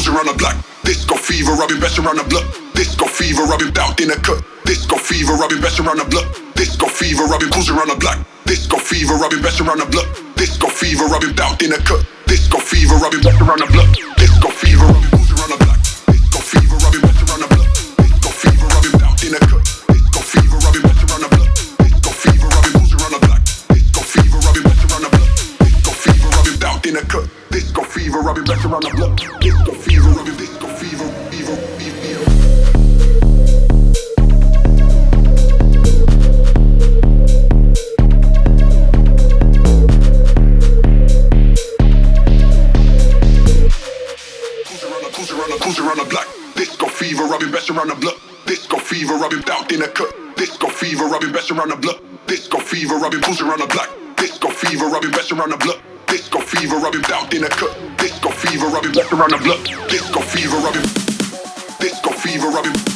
cruising around the block. Disco fever, I've best around the block. Disco fever, I've in the cut. Disco fever, I've best around the block. Disco fever, I've around the block. Disco fever, I've best around the block. Disco fever, I've in the cut. Disco fever, I've best around the block. In the cut. Disco fever, I've been best around the block. Disco fever, I've been disco fever, fever, fever. fever. I've been best around the block. Disco fever, I've been bout in the cut. Disco fever, I've best around the block. Disco fever, I've been around the block. Disco fever, I've best around the block. Disco fever, I've bout in the cut. Disco fever, been best around the block. Disco fever, I've. Disco fever, been.